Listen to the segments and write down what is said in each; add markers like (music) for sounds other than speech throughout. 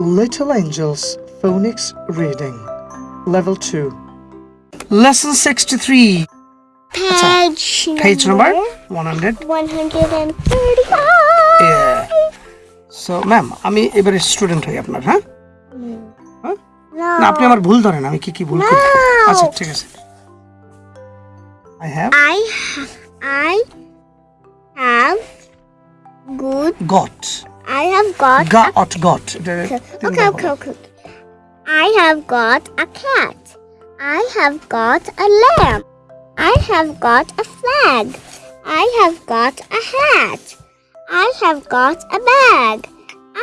Little Angels Phonics Reading Level 2 Lesson 63 Page number, Page number 100 135. Yeah. So ma'am আমি এবারে student হই আপনার হ্যাঁ হ্যাঁ? না আপনি আমার ভুল ধরেন আমি কি কি ভুল করি আচ্ছা ঠিক আছে I have I ha- I have good. Goat I have got. Got, a, got. Okay, okay, okay. I have got a cat. I have got a lamb. I have got a flag. I have got a hat. I have got a bag.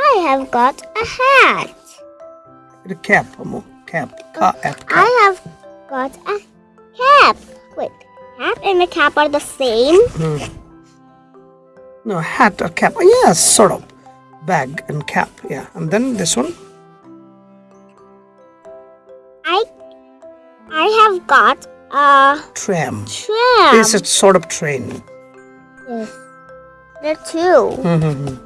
I have got a hat. The cap, cap, cap, cap. I have got a cap. Wait, hat and the cap are the same? Mm. No, hat or cap. Yes, sort of. Bag and cap. Yeah. And then this one. I I have got a Tram. tram. This is sort of train. Yes. There are two. Mhm.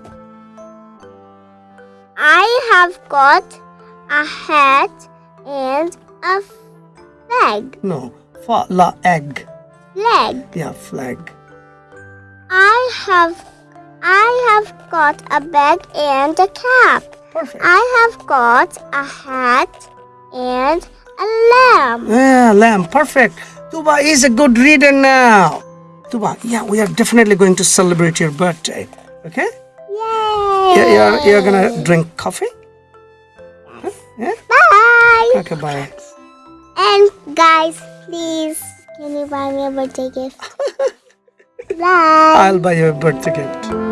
I have got a hat and a flag. No. Fa la egg. Flag. Yeah, flag. I have I have got a bag and a cap. Perfect. I have got a hat and a lamb. Yeah, lamb. Perfect. Tuba is a good reader now. Tuba, yeah, we are definitely going to celebrate your birthday. Okay? Yay! Yeah, you're, you're gonna drink coffee? Huh? Yeah? Bye. Okay, bye. And guys, please, can you buy me a birthday gift? (laughs) Bye. I'll buy you a birthday gift.